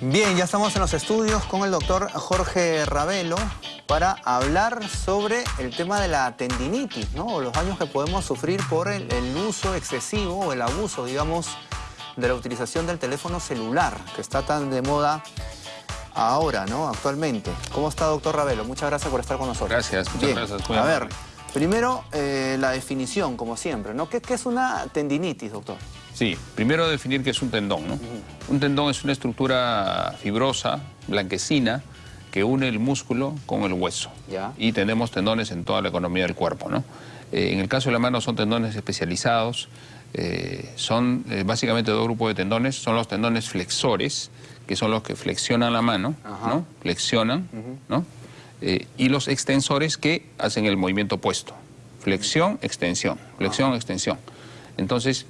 Bien, ya estamos en los estudios con el doctor Jorge Ravelo para hablar sobre el tema de la tendinitis, ¿no? O los daños que podemos sufrir por el, el uso excesivo o el abuso, digamos, de la utilización del teléfono celular, que está tan de moda ahora, ¿no? Actualmente. ¿Cómo está, doctor Ravelo? Muchas gracias por estar con nosotros. Gracias, muchas Bien, gracias. A ver, primero eh, la definición, como siempre, ¿no? ¿Qué, qué es una tendinitis, doctor? Sí, primero definir qué es un tendón, ¿no? Un tendón es una estructura fibrosa, blanquecina, que une el músculo con el hueso. Ya. Y tenemos tendones en toda la economía del cuerpo, ¿no? Eh, en el caso de la mano son tendones especializados, eh, son eh, básicamente dos grupos de tendones, son los tendones flexores, que son los que flexionan la mano, Ajá. ¿no? Flexionan, ¿no? Y los extensores que hacen el movimiento opuesto. Flexión, extensión, flexión, extensión. Entonces,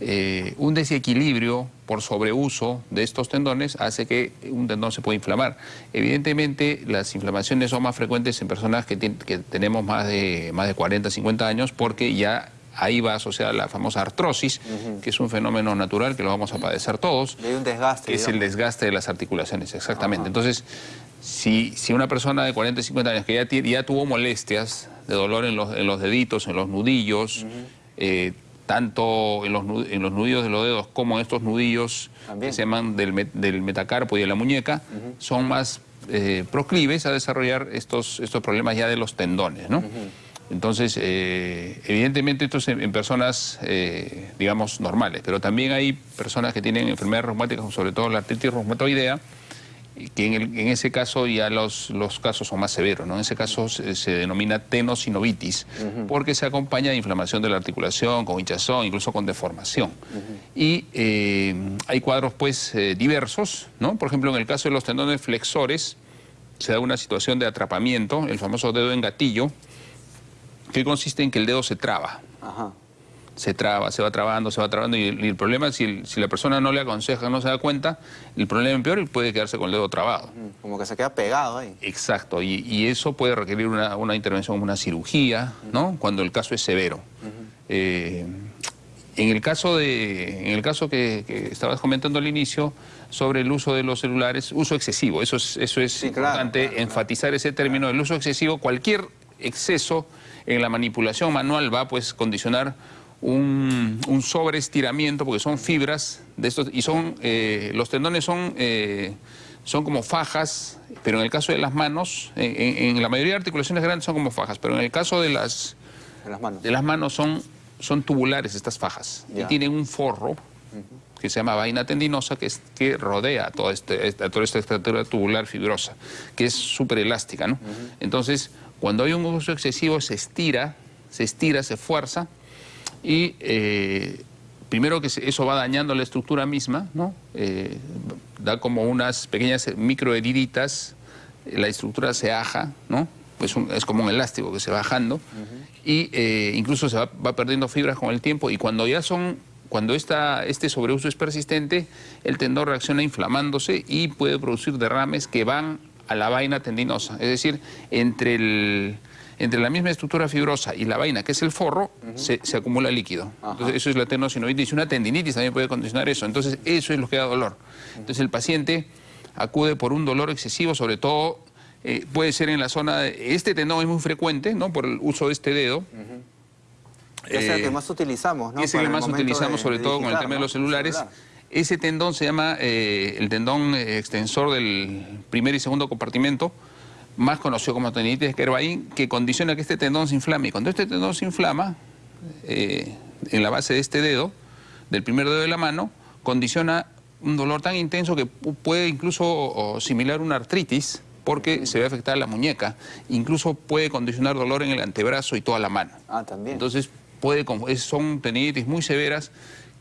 eh, un desequilibrio por sobreuso de estos tendones hace que un tendón se pueda inflamar. Evidentemente, las inflamaciones son más frecuentes en personas que, tenemos más de, más de 40, 50 años, porque ya ahí va asociada la famosa artrosis, que es un fenómeno natural que lo vamos a padecer todos, Y hay un desgaste, que es el desgaste de las articulaciones, exactamente. Entonces, si, si una persona de 40, 50 años que ya, ya tuvo molestias de dolor en los, en los deditos, en los nudillos, eh, tanto en los, en los nudillos de los dedos como en estos nudillos También. que se llaman del, met- del metacarpo y de la muñeca, son más eh, proclives a desarrollar estos, estos problemas ya de los tendones, ¿no? Entonces, eh, evidentemente esto es en, en personas, eh, digamos, normales, pero también hay personas que tienen enfermedades reumáticas, sobre todo la artritis reumatoidea, que en, el- en ese caso ya los, los casos son más severos, ¿no? En ese caso se, se denomina tenosinovitis, porque se acompaña de inflamación de la articulación, con hinchazón, incluso con deformación. Y eh, hay cuadros, pues, eh, diversos, ¿no? Por ejemplo, en el caso de los tendones flexores, se da una situación de atrapamiento, el famoso dedo en gatillo, que consiste en que el dedo se traba Ajá. Se traba, se va trabando, se va trabando y el, y el problema, si, el- si la persona no le aconseja, no se da cuenta, el problema empeora y puede quedarse con el dedo trabado. Mm, Como que se queda pegado ahí. Exacto, y, y eso puede requerir una, una intervención, una cirugía, ¿no? Cuando el caso es severo. Eh, en el caso, de, en el caso que, que estabas comentando al inicio sobre el uso de los celulares, uso excesivo, eso es, eso es Sí, importante claro, enfatizar ese término, el uso excesivo, cualquier exceso en la manipulación manual va a pues condicionar un, un sobreestiramiento porque son fibras de estos y son eh, los tendones son eh, son como fajas, pero en el caso de las manos, en, la mayoría de articulaciones grandes son como fajas, pero en el caso de las En las manos. de las manos son, son tubulares estas fajas Ya. y tienen un forro que se llama vaina tendinosa que, es, que rodea toda, este, esta, toda esta estructura tubular fibrosa, que es súper elástica. ¿no? Entonces, cuando hay un uso excesivo se estira, se estira, se fuerza y eh, primero que eso va dañando la estructura misma, ¿no? Eh, da como unas pequeñas microheriditas, la estructura se aja, ¿no? Pues un- es como un elástico que se va bajando y eh, incluso se va, va perdiendo fibras con el tiempo y cuando ya son, cuando esta, este sobreuso es persistente, el tendón reacciona inflamándose y puede producir derrames que van a la vaina tendinosa, es decir, entre el entre la misma estructura fibrosa y la vaina, que es el forro, se, se acumula líquido. Ajá. Entonces, eso es la tenosinovitis. Una tendinitis también puede condicionar eso. Entonces, eso es lo que da dolor. Entonces, el paciente acude por un dolor excesivo, sobre todo eh, puede ser en la zona... De, este tendón es muy frecuente, ¿no? Por el uso de este dedo. Es el Eh, que más utilizamos, ¿no? es el que más utilizamos, sobre todo con el tema de los celulares. Celular. Ese tendón se llama eh, el tendón eh, extensor del primer y segundo compartimento, más conocido como tendinitis de Kervain, que condiciona que este tendón se inflame. Y cuando este tendón se inflama, eh, en la base de este dedo, del primer dedo de la mano, condiciona un dolor tan intenso que pu- puede incluso o, similar una artritis, porque se ve afectada la muñeca. Incluso puede condicionar dolor en el antebrazo y toda la mano. Ah, también. Entonces, puede, son tendinitis muy severas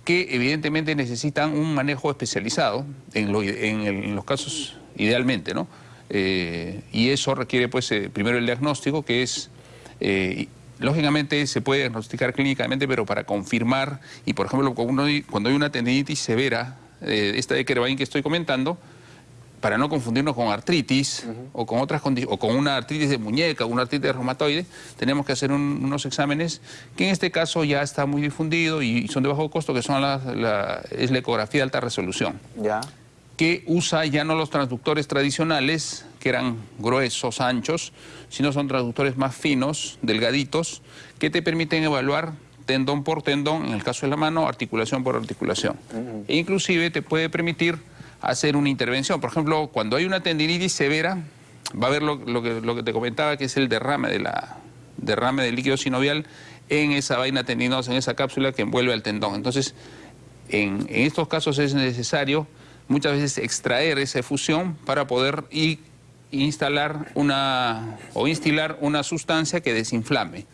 que evidentemente necesitan un manejo especializado, en, lo ide- en el- en los casos idealmente, ¿no? Eh, y eso requiere, pues, eh, primero el diagnóstico, que es, eh, lógicamente se puede diagnosticar clínicamente, pero para confirmar, y por ejemplo, cuando hay, cuando hay una tendinitis severa, eh, esta de Kervain que estoy comentando, para no confundirnos con artritis o con otras o con una artritis de muñeca una artritis de reumatoide, tenemos que hacer unos exámenes que en este caso ya está muy difundido y son de bajo costo, que son la, es la ecografía de alta resolución. Ya. Que usa ya no los transductores tradicionales, que eran gruesos, anchos, sino son transductores más finos, delgaditos, que te permiten evaluar tendón por tendón, en el caso de la mano, articulación por articulación. E inclusive te puede permitir hacer una intervención. Por ejemplo, cuando hay una tendinitis severa, va a haber lo, que, lo que te comentaba, que es el derrame, de la, derrame del líquido sinovial en esa vaina tendinosa, en esa cápsula que envuelve al tendón. Entonces, en, estos casos es necesario muchas veces extraer esa fusión para poder instalar una o instilar una sustancia que desinflame.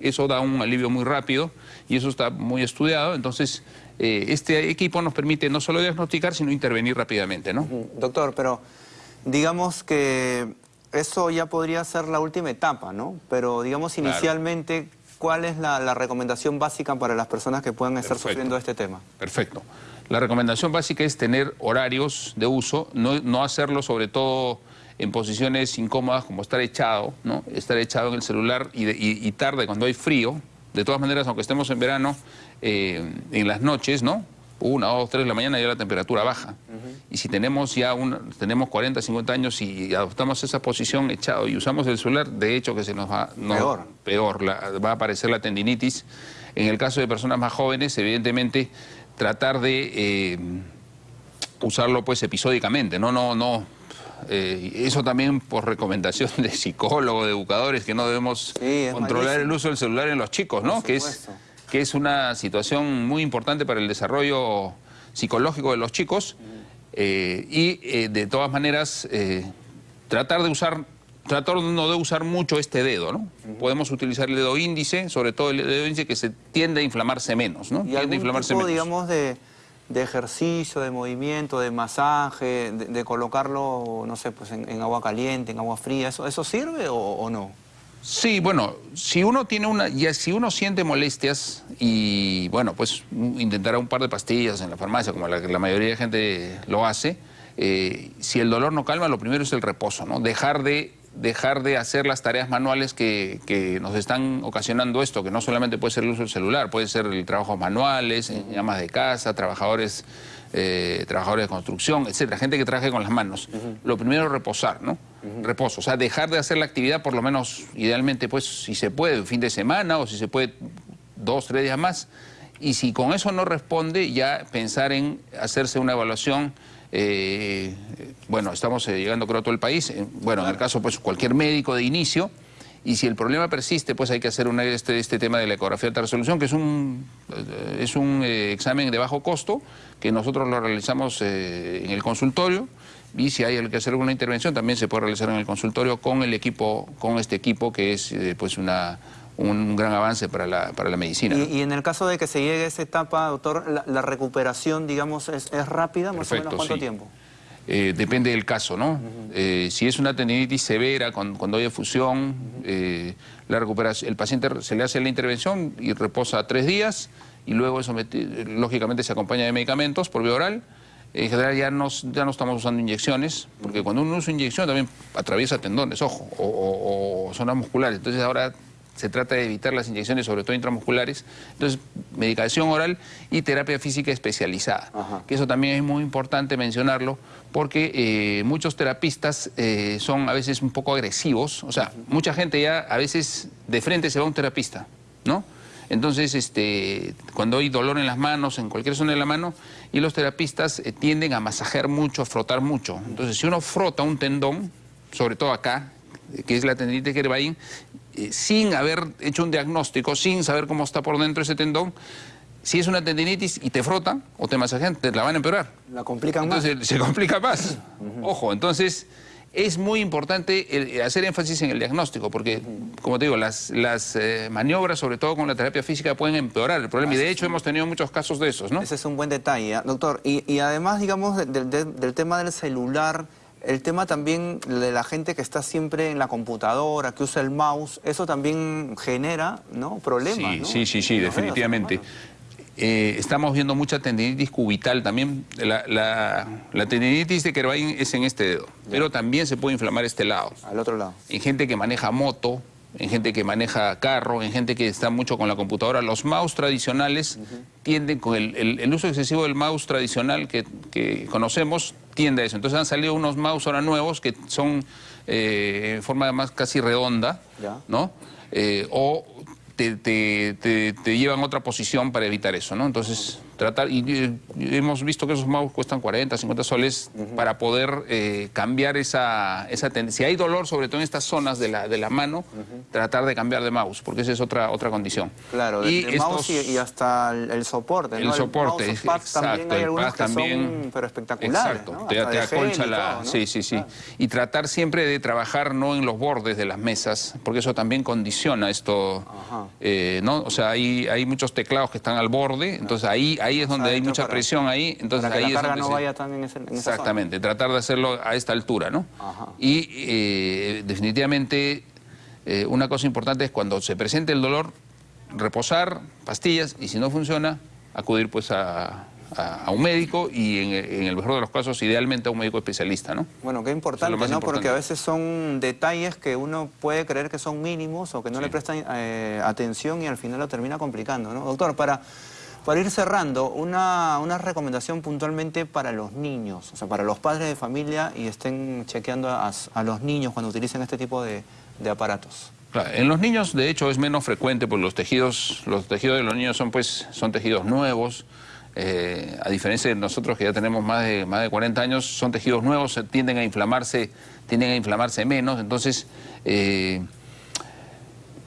Eso da un alivio muy rápido y eso está muy estudiado. Entonces, eh, este equipo nos permite no solo diagnosticar, sino intervenir rápidamente, ¿no? Doctor, pero digamos que eso ya podría ser la última etapa, ¿no? Pero digamos inicialmente, ¿cuál es la, recomendación básica para las personas que puedan estar sufriendo este tema? Perfecto. La recomendación básica es tener horarios de uso, no, hacerlo sobre todo en posiciones incómodas como estar echado, ¿no? Estar echado en el celular y tarde cuando hay frío, de todas maneras, aunque estemos en verano, eh, en las noches, ¿no? Una, dos, tres de la mañana ya la temperatura baja. Y si tenemos ya un, tenemos 40, 50 años y adoptamos esa posición echado y usamos el celular, de hecho que se nos va... peor. Peor, va a aparecer la tendinitis. En el caso de personas más jóvenes, evidentemente, tratar de eh, usarlo pues episódicamente, no, no, no eh, eso también por recomendación de psicólogos, de educadores, que no debemos controlar el uso del celular en los chicos, ¿no? Que es, que es una situación muy importante para el desarrollo psicológico de los chicos. Eh, y de todas maneras, tratar de usar tratar no de usar mucho este dedo, ¿no? Podemos utilizar el dedo índice, sobre todo el dedo índice que se tiende a inflamarse menos, ¿no? ¿Y tiende a inflamarse tipo, digamos, de de ejercicio, de movimiento, de masaje, de, colocarlo, no sé, pues en, agua caliente, en agua fría, ¿eso, eso sirve o, no? Sí, bueno, si uno tiene una, ya si uno siente molestias y bueno, pues intentará un par de pastillas en la farmacia, como la, la mayoría de gente lo hace, eh, si el dolor no calma, lo primero es el reposo, ¿no? Dejar de dejar de hacer las tareas manuales que, nos están ocasionando esto, que no solamente puede ser el uso del celular, puede ser el trabajo manuales, en llamas de casa, trabajadores, eh, trabajadores de construcción, etcétera, gente que trabaje con las manos. Lo primero es reposar, ¿no? Reposo, o sea, dejar de hacer la actividad por lo menos, idealmente, pues, si se puede, fin de semana o si se puede dos, tres días más. Y si con eso no responde, ya pensar en hacerse una evaluación eh, bueno, estamos eh, llegando creo a todo el país, eh, bueno, en el caso pues cualquier médico de inicio, y si el problema persiste, pues hay que hacer este, este, tema de la ecografía de alta resolución, que es un, es un examen de bajo costo, que nosotros lo realizamos en el consultorio, y si hay que hacer alguna intervención, también se puede realizar en el consultorio con el equipo, con este equipo que es pues una un gran avance para la, para la medicina. Y, en el caso de que se llegue a esa etapa, doctor, la, recuperación, digamos, es, rápida, más o menos cuánto tiempo? Eh, depende del caso, ¿no? Eh, si es una tendinitis severa, cuando, hay efusión, eh, la recuperación, el paciente se le hace la intervención y reposa tres días y luego eso lógicamente se acompaña de medicamentos por vía oral. En general ya no, ya no estamos usando inyecciones, porque cuando uno usa inyección también atraviesa tendones, ojo, o, o zonas musculares. Entonces ahora se trata de evitar las inyecciones, sobre todo intramusculares. Entonces, medicación oral y terapia física especializada. Que eso también es muy importante mencionarlo, porque eh, muchos terapistas eh, son a veces un poco agresivos. O sea, mucha gente ya a veces de frente se va a un terapista, ¿no? Entonces, este, cuando hay dolor en las manos, en cualquier zona de la mano, y los terapistas eh, tienden a masajear mucho, a frotar mucho. Entonces, si uno frota un tendón, sobre todo acá, que es la tendinitis Gervain, eh, sin haber hecho un diagnóstico, sin saber cómo está por dentro ese tendón, si es una tendinitis y te frotan o te masajean, te la van a empeorar. La complican entonces, más. Se complica más. Ojo, entonces es muy importante eh, hacer énfasis en el diagnóstico, porque, como te digo, las, las eh, maniobras, sobre todo con la terapia física, pueden empeorar el problema. Y de hecho hemos tenido muchos casos de esos, ¿no? Ese es un buen detalle, ¿ah? doctor. Y, además, digamos, del tema del celular el tema también de la gente que está siempre en la computadora, que usa el mouse, eso también genera ¿no? problemas. Sí, sí, sí, sí definitivamente. eh, estamos viendo mucha tendinitis cubital también. La, la, tendinitis de Kervain es en este dedo, pero también se puede inflamar este lado. Al otro lado. En gente que maneja moto, en gente que maneja carro, en gente que está mucho con la computadora. Los mouse tradicionales tienden, con el, uso excesivo del mouse tradicional que, conocemos, eso. Entonces han salido unos mouse ahora nuevos que son eh, en forma más casi redonda, ¿no? Eh, o te, te, te, llevan a otra posición para evitar eso, ¿no? Entonces tratar, y, hemos visto que esos mouse cuestan 40, 50 soles para poder eh, cambiar esa, esa tendencia. Si hay dolor, sobre todo en estas zonas de la, de la mano, tratar de cambiar de mouse, porque esa es otra, otra condición. Claro, y de, mouse y, hasta el, soporte, El soporte, el exacto. También hay algunos que son, pero espectaculares, Exacto, te, acolcha la... Sí, sí, sí. Y tratar siempre de trabajar no en los bordes de las mesas, porque eso también condiciona esto, eh, ¿no? O sea, hay, hay muchos teclados que están al borde, entonces ahí ahí es donde hay mucha presión ahí, entonces para que ahí la carga no vaya tan en, ese, Exactamente, tratar de hacerlo a esta altura, ¿no? Y eh, definitivamente eh, una cosa importante es cuando se presente el dolor, reposar, pastillas, y si no funciona, acudir pues a, un médico y en, el mejor de los casos, idealmente a un médico especialista, ¿no? Bueno, qué importante, ¿no? Porque a veces son detalles que uno puede creer que son mínimos o que no le prestan eh, atención y al final lo termina complicando, ¿no? Doctor, para... Para ir cerrando, una, recomendación puntualmente para los niños, o sea, para los padres de familia y estén chequeando a, los niños cuando utilicen este tipo de, aparatos. en los niños, de hecho, es menos frecuente porque los tejidos, los tejidos de los niños son, pues, son tejidos nuevos. Eh, a diferencia de nosotros que ya tenemos más de, más de 40 años, son tejidos nuevos, tienden a inflamarse, tienden a inflamarse menos. Entonces, eh,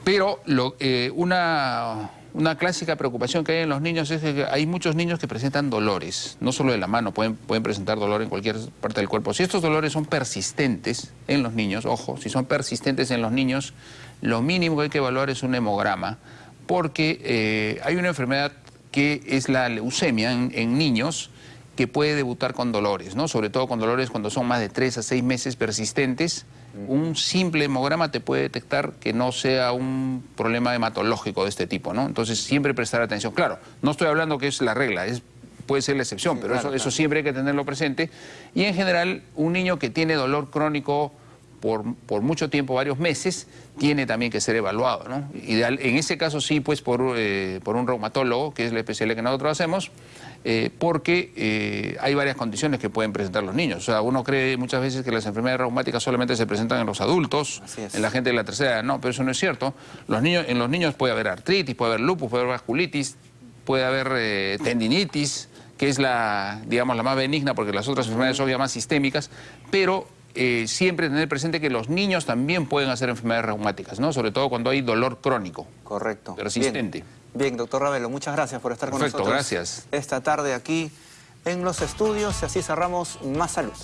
pero eh, una una clásica preocupación que hay en los niños es que hay muchos niños que presentan dolores, no solo de la mano, pueden, pueden presentar dolor en cualquier parte del cuerpo. Si estos dolores son persistentes en los niños, ojo, si son persistentes en los niños, lo mínimo que hay que evaluar es un hemograma, porque eh, hay una enfermedad que es la leucemia en, niños, que puede debutar con dolores, ¿no? sobre todo con dolores cuando son más de tres a seis meses persistentes, un simple hemograma te puede detectar que no sea un problema hematológico de este tipo, ¿no? Entonces siempre prestar atención. Claro, no estoy hablando que es la regla, es, puede ser la excepción, pero eso, eso siempre hay que tenerlo presente. Y en general, un niño que tiene dolor crónico por, por, mucho tiempo, varios meses, tiene también que ser evaluado. ¿no? Ideal, en ese caso sí, pues por, eh, por un reumatólogo, que es la especialidad que nosotros hacemos, eh, porque eh, hay varias condiciones que pueden presentar los niños. O sea, uno cree muchas veces que las enfermedades reumáticas solamente se presentan en los adultos, en la gente de la tercera edad. No, pero eso no es cierto. Los niños, en los niños puede haber artritis, puede haber lupus, puede haber vasculitis, puede haber tendinitis, que es la, digamos, la más benigna porque las otras enfermedades son ya más sistémicas, pero eh, siempre tener presente que los niños también pueden hacer enfermedades reumáticas, ¿no? Sobre todo cuando hay dolor crónico. Correcto. Persistente. Bien, doctor Ravelo, muchas gracias por estar con nosotros. gracias. Esta tarde aquí en los estudios y así cerramos Más Salud.